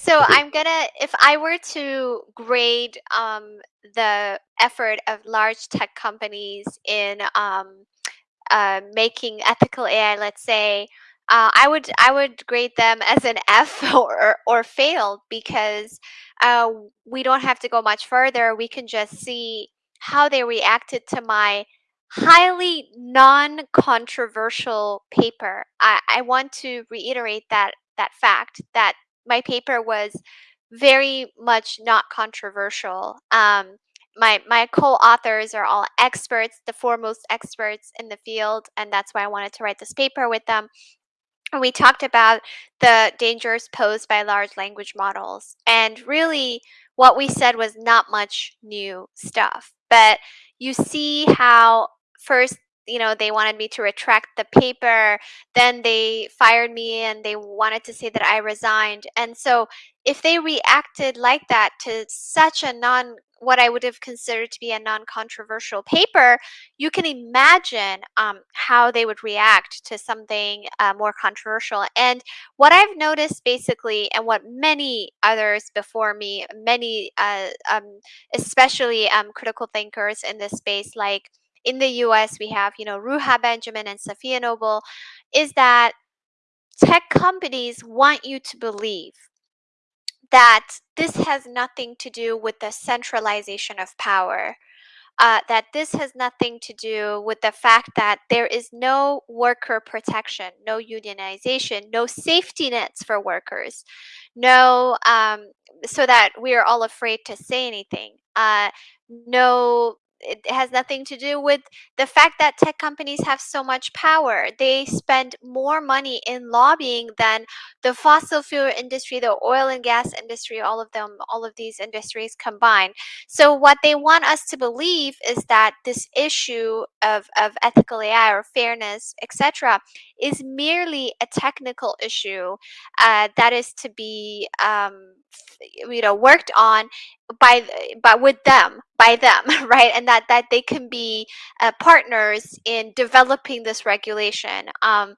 So I'm gonna if I were to grade um, the effort of large tech companies in um, uh, making ethical AI, let's say, uh, I would I would grade them as an F or or failed because uh, we don't have to go much further. We can just see how they reacted to my highly non-controversial paper. I, I want to reiterate that that fact that my paper was very much not controversial. Um, my my co-authors are all experts, the foremost experts in the field, and that's why I wanted to write this paper with them. And we talked about the dangers posed by large language models. And really, what we said was not much new stuff. But you see how first, you know, they wanted me to retract the paper, then they fired me and they wanted to say that I resigned. And so if they reacted like that to such a non what I would have considered to be a non-controversial paper, you can imagine um, how they would react to something uh, more controversial. And what I've noticed basically, and what many others before me, many, uh, um, especially um, critical thinkers in this space, like in the US, we have, you know, Ruha Benjamin and Safiya Noble, is that tech companies want you to believe that this has nothing to do with the centralization of power uh, that this has nothing to do with the fact that there is no worker protection, no unionization, no safety nets for workers, no, um, so that we are all afraid to say anything. Uh, no, it has nothing to do with the fact that tech companies have so much power. They spend more money in lobbying than the fossil fuel industry, the oil and gas industry, all of them, all of these industries combined. So what they want us to believe is that this issue of, of ethical AI or fairness, etc., is merely a technical issue uh, that is to be um, you know worked on by but with them by them right and that that they can be uh, partners in developing this regulation um,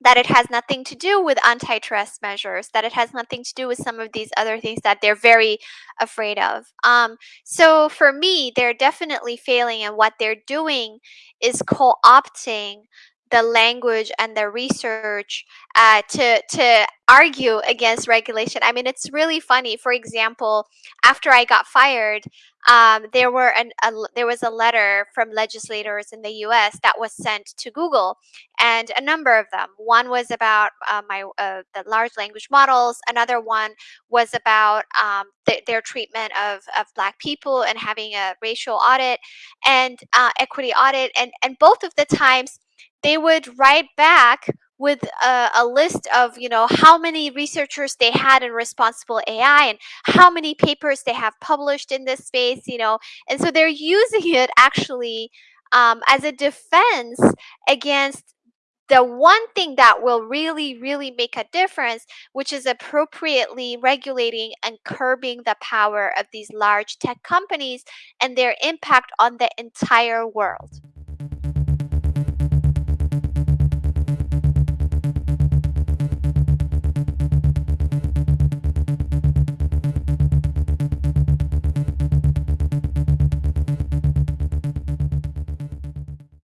that it has nothing to do with antitrust measures, that it has nothing to do with some of these other things that they're very afraid of. Um, so for me, they're definitely failing, and what they're doing is co opting the language and the research uh, to to argue against regulation. I mean, it's really funny. For example, after I got fired, um, there were an, a, there was a letter from legislators in the U.S. that was sent to Google, and a number of them. One was about uh, my uh, the large language models. Another one was about um, th- their treatment of of Black people and having a racial audit and uh, equity audit. And and both of the times they would write back with a, a, list of you know how many researchers they had in responsible AI and how many papers they have published in this space, you know, and so they're using it actually um, as a defense against the one thing that will really, really make a difference, which is appropriately regulating and curbing the power of these large tech companies and their impact on the entire world.